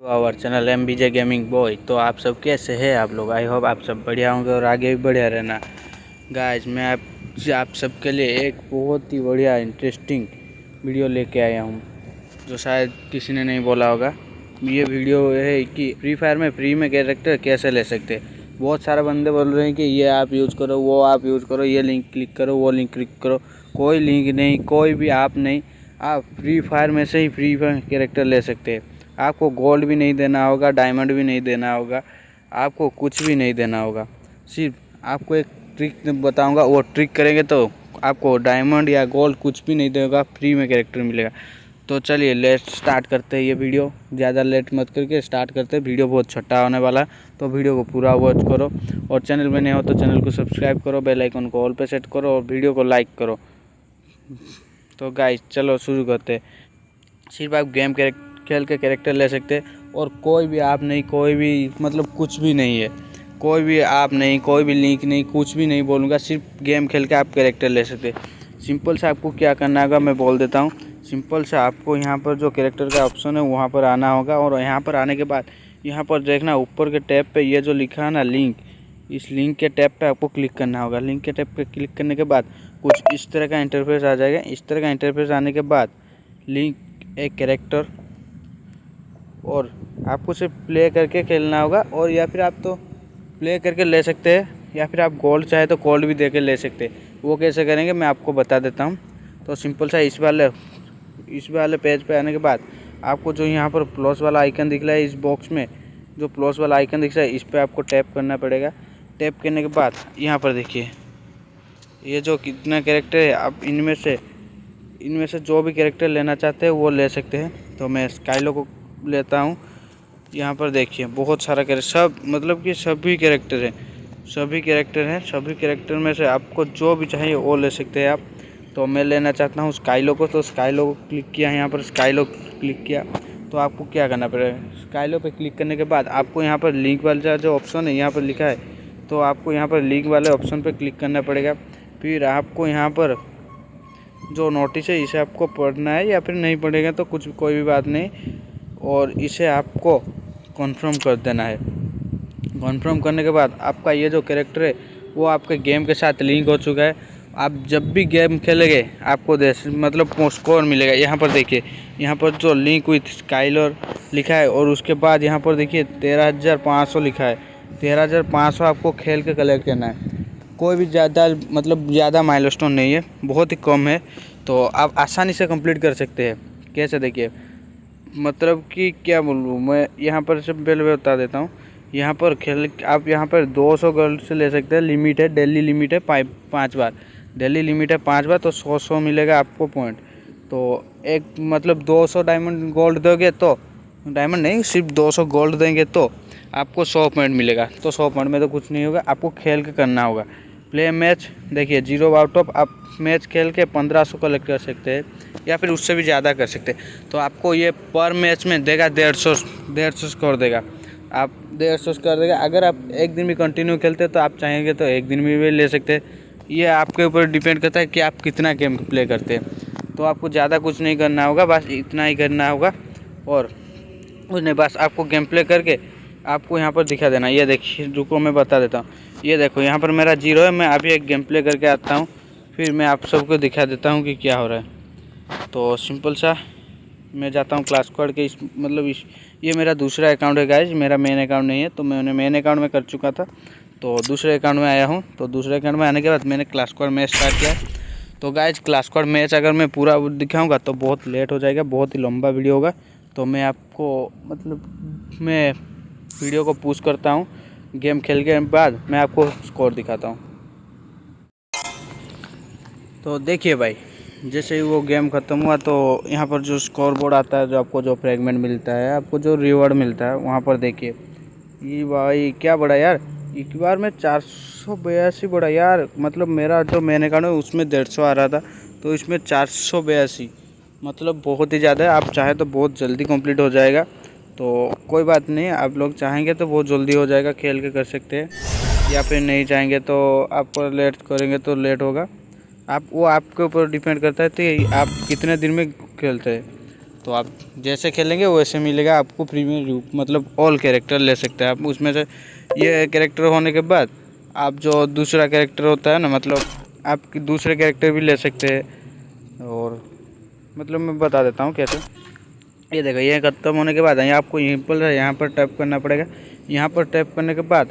Our channel M B J gaming boy तो आप सब कैसे हैं आप लोग? आई होप आप सब बढ़िया होंगे और आगे भी बढ़िया रहना। गाइस मैं आप आप सबके लिए एक बहुत ही बढ़िया इंटरेस्टिंग वीडियो लेके आया हूँ, जो शायद किसी ने नहीं बोला होगा। ये वीडियो है कि फ्री फायर में फ्री में कैरेक्टर कैसे ले सकते बहुत सारे बंदे बोल रहे हैं कि ये आप यूज़ करो, वो आप यूज़ करो, ये लिंक क्लिक करो, वो लिंक क्लिक करो। कोई लिंक नहीं, कोई भी आप नहीं। आप फ्री फायर में से ही फ्री फायर कैरेक्टर ले सकते हैं। आपको गोल्ड भी नहीं देना होगा डायमंड भी नहीं देना होगा, आपको कुछ भी नहीं देना होगा। सिर्फ़ आपको एक ट्रिक बताऊँगा, वो ट्रिक करेंगे तो आपको डायमंड या गोल्ड कुछ भी नहीं देगा फ्री में कैरेक्टर मिलेगा। तो चलिए लेट स्टार्ट करते हैं ये वीडियो ज़्यादा लेट मत करके स्टार्ट करते हैं। वीडियो बहुत छोटा होने वाला है तो वीडियो को पूरा वॉच करो। और चैनल में नहीं हो तो चैनल को सब्सक्राइब करो बेल आइकन को ऑल पे सेट करो और वीडियो को लाइक करो। तो गाइस चलो शुरू करते सिर्फ़ आप गेम कैरेक्टर खेल के कैरेक्टर ले सकते और कोई भी आप नहीं, कोई भी मतलब कुछ भी नहीं है। कोई भी आप नहीं, कोई भी लिंक नहीं, कुछ भी नहीं बोलूँगा, सिर्फ़ गेम खेल के आप कैरेक्टर ले सकते सिंपल से आपको क्या करना होगा, मैं बोल देता हूँ। सिंपल से आपको यहाँ पर जो कैरेक्टर का ऑप्शन है, वहाँ पर आना होगा। और यहाँ पर आने के बाद, यहाँ पर देखना, ऊपर के टैब पे ये जो लिखा है ना लिंक इस लिंक के टैब पे आपको क्लिक करना होगा। लिंक के टैब पे क्लिक करने के बाद कुछ इस तरह का इंटरफेस आ जाएगा। इस तरह का इंटरफेस आने के बाद लिंक एक कैरेक्टर और आपको सिर्फ़ प्ले करके खेलना होगा और या फिर आप तो प्ले करके ले सकते हैं, या फिर आप गोल्ड चाहे तो गोल्ड भी दे के ले सकते हैं। वो कैसे करेंगे मैं आपको बता देता हूँ। तो सिंपल सा इस वाले इस वाले पेज पे आने के बाद आपको जो यहाँ पर प्लस वाला आइकन दिख रहा है इस बॉक्स में, जो प्लस वाला आइकन दिख रहा है, इस पर आपको टैप करना पड़ेगा। टैप करने के बाद यहाँ पर देखिए, ये जो कितना कैरेक्टर है, आप इनमें से इनमें से जो भी कैरेक्टर लेना चाहते हैं वो ले सकते हैं। तो मैं स्काइलो को लेता हूँ। यहाँ पर देखिए, बहुत सारा कैरेक्टर सब मतलब कि सभी कैरेक्टर हैं। सभी कैरेक्टर हैं, सभी कैरेक्टर में से आपको जो भी चाहिए वो ले सकते हैं आप। तो मैं लेना चाहता हूँ स्काइलो को तो स्काइलो को क्लिक किया, यहाँ पर स्काइलो क्लिक किया। तो आपको क्या करना पड़ेगा? स्काइलो पे क्लिक करने के बाद आपको यहाँ पर लिंक वाला जो ऑप्शन है, यहाँ पर लिखा है। तो आपको यहाँ पर लिंक वाले ऑप्शन पर क्लिक करना पड़ेगा। फिर आपको यहाँ पर जो नोटिस है, इसे आपको पढ़ना है या फिर नहीं पढ़ेगा तो कुछ कोई भी बात नहीं। और इसे आपको कॉन्फर्म कर देना है। कॉन्फर्म करने के बाद आपका ये जो कैरेक्टर है, वो आपके गेम के साथ लिंक हो चुका है। आप जब भी गेम खेलेंगे, आपको मतलब स्कोर मिलेगा। यहाँ पर देखिए, यहाँ पर जो लिंक विथ स्काइलर लिखा है और उसके बाद यहाँ पर देखिए, तेरह हज़ार पाँच सौ लिखा है। तेरह हज़ार पाँच सौ आपको खेल के कलेक्ट करना है। कोई भी ज़्यादा मतलब ज़्यादा माइलस्टोन नहीं है, बहुत ही कम है। तो आप आसानी से कंप्लीट कर सकते हैं। कैसे देखिए? मतलब कि क्या बोलूँ, मैं यहाँ पर से पहले बता देता हूँ। यहाँ पर खेल, आप यहाँ पर 200 गोल्ड से ले सकते हैं लिमिट है डेली लिमिट है, पाँच बार। डेली लिमिट है पाँच बार तो सौ सौ मिलेगा आपको पॉइंट तो एक मतलब 200 डायमंड गोल्ड दोगे तो डायमंड नहीं, सिर्फ़ 200 गोल्ड देंगे तो आपको 100 पॉइंट मिलेगा। तो 100 पॉइंट में तो कुछ नहीं होगा, आपको खेल के करना होगा। प्ले मैच देखिए ज़ीरो आउट ऑफ़ आप मैच खेल के पंद्रह सौ कलेक्ट कर सकते हैं, या फिर उससे भी ज़्यादा कर सकते हैं। तो आपको ये पर मैच में देगा डेढ़ सौ डेढ़ सौ स्कोर देगा। आप डेढ़ सौ स्कोर देगा। अगर आप एक दिन भी कंटिन्यू खेलते तो आप चाहेंगे तो एक दिन भी ले सकते हैं। ये आपके ऊपर डिपेंड करता है कि आप कितना गेम प्ले करते हैं। तो आपको ज़्यादा कुछ नहीं करना होगा, बस इतना ही करना होगा। और नहीं बस आपको गेम प्ले करके आपको यहाँ पर दिखा देना। ये देखिए, रुको, मैं बता देता हूँ। ये देखो, यहाँ पर मेरा ज़ीरो है, मैं अभी एक गेम प्ले करके आता हूँ। फिर मैं आप सबको दिखा देता हूँ कि क्या हो रहा है। तो सिंपल सा, मैं जाता हूँ क्लास कोड के इस मतलब इस, ये मेरा दूसरा अकाउंट है गाइज़ मेरा मेन अकाउंट नहीं है तो मैं उन्हें मेन अकाउंट में कर चुका था। तो दूसरे अकाउंट में आया हूँ तो दूसरे अकाउंट में आने के बाद मैंने क्लास कोड मैच स्टार्ट किया। तो गाइज़ क्लास कोड मैच अगर मैं पूरा दिखाऊँगा तो बहुत लेट हो जाएगा, बहुत ही लंबा वीडियो होगा। तो मैं आपको मतलब मैं वीडियो को पूछ करता हूँ। गेम खेल के बाद मैं आपको स्कोर दिखाता हूँ। तो देखिए भाई, जैसे ही वो गेम ख़त्म हुआ तो यहाँ पर जो स्कोर बोर्ड आता है, जो आपको जो फ्रेगमेंट मिलता है, आपको जो रिवॉर्ड मिलता है, वहाँ पर देखिए। ये भाई, क्या बड़ा यार, एक बार में चार सौ बयासी बड़ा यार मतलब मेरा जो मैंने कहा ना, उसमें डेढ़ सौ आ रहा था तो इसमें चार सौ बयासी मतलब बहुत ही ज़्यादा है, आप चाहे तो बहुत जल्दी कंप्लीट हो जाएगा। तो कोई बात नहीं, आप लोग चाहेंगे तो बहुत जल्दी हो जाएगा, खेल के कर सकते हैं। या फिर नहीं चाहेंगे तो आप लेट करेंगे तो लेट होगा। आप, वो आपके ऊपर डिपेंड करता है कि आप कितने दिन में खेलते हैं। तो आप जैसे खेलेंगे, वैसे मिलेगा आपको फ्री रूप मतलब ऑल कैरेक्टर ले सकते हैं। आप उसमें से ये कैरेक्टर होने के बाद आप जो दूसरा कैरेक्टर होता है ना मतलब आप दूसरे कैरेक्टर भी ले सकते हैं। और मतलब मैं बता देता हूँ कैसे। ये देखो, ये ख़त्म होने के बाद यहाँ आपको यहीं पर यहाँ पर टैप करना पड़ेगा। यहाँ पर टैप करने के बाद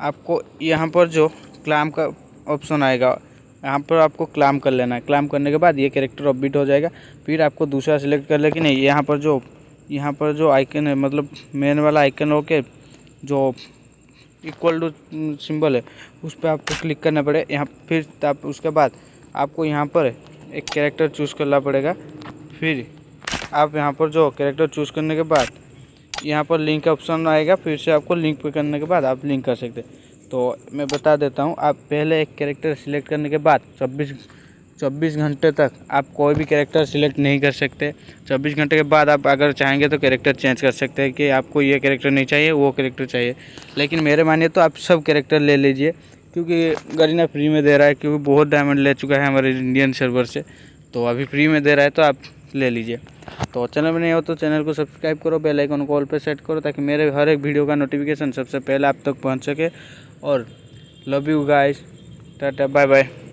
आपको यहाँ पर जो क्लाम का ऑप्शन आएगा, यहाँ पर आपको क्लाम कर लेना है। क्लाम करने के बाद ये कैरेक्टर अपबीट हो जाएगा। फिर आपको दूसरा सिलेक्ट कर लेकिन नहीं, यहाँ पर जो, यहाँ पर जो आइकन है मतलब मेन वाला आइकन हो के जो इक्वल टू सिंबल है, उस पर आपको क्लिक करना पड़ेगा। यहाँ फिर आप, उसके बाद आपको यहाँ पर एक कैरेक्टर चूज़ करना पड़ेगा। फिर आप यहाँ पर जो कैरेक्टर चूज़ करने के बाद, यहाँ पर लिंक का ऑप्शन आएगा, फिर से आपको लिंक पे करने के बाद आप लिंक कर सकते तो मैं बता देता हूँ, आप पहले एक कैरेक्टर सिलेक्ट करने के बाद चौबीस चौबीस घंटे तक आप कोई भी कैरेक्टर सिलेक्ट नहीं कर सकते। चौबीस घंटे के बाद आप अगर चाहेंगे तो कैरेक्टर चेंज कर सकते हैं कि आपको ये कैरेक्टर नहीं चाहिए, वो कैरेक्टर चाहिए। लेकिन मेरे मानिए तो आप सब कैरेक्टर ले लीजिए, क्योंकि गरीना फ्री में दे रहा है, क्योंकि बहुत डायमंड ले चुका है हमारे इंडियन सर्वर से। तो अभी फ्री में दे रहा है तो आप ले लीजिए। तो चैनल में नहीं हो तो चैनल को सब्सक्राइब करो, बेल आइकन को ऑल पे सेट करो ताकि मेरे हर एक वीडियो का नोटिफिकेशन सबसे पहले आप तक पहुँच सके। और love you guys tata bye bye